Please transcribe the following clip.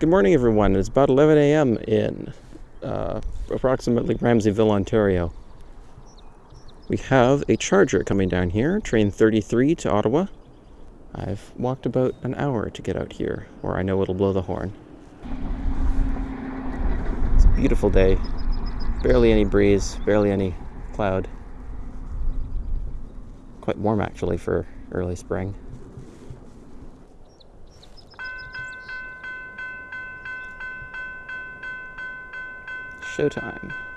Good morning, everyone. It's about 11 a.m. in uh, approximately Ramsayville, Ontario. We have a charger coming down here, train 33 to Ottawa. I've walked about an hour to get out here, or I know it'll blow the horn. It's a beautiful day. Barely any breeze, barely any cloud. Quite warm, actually, for early spring. Showtime.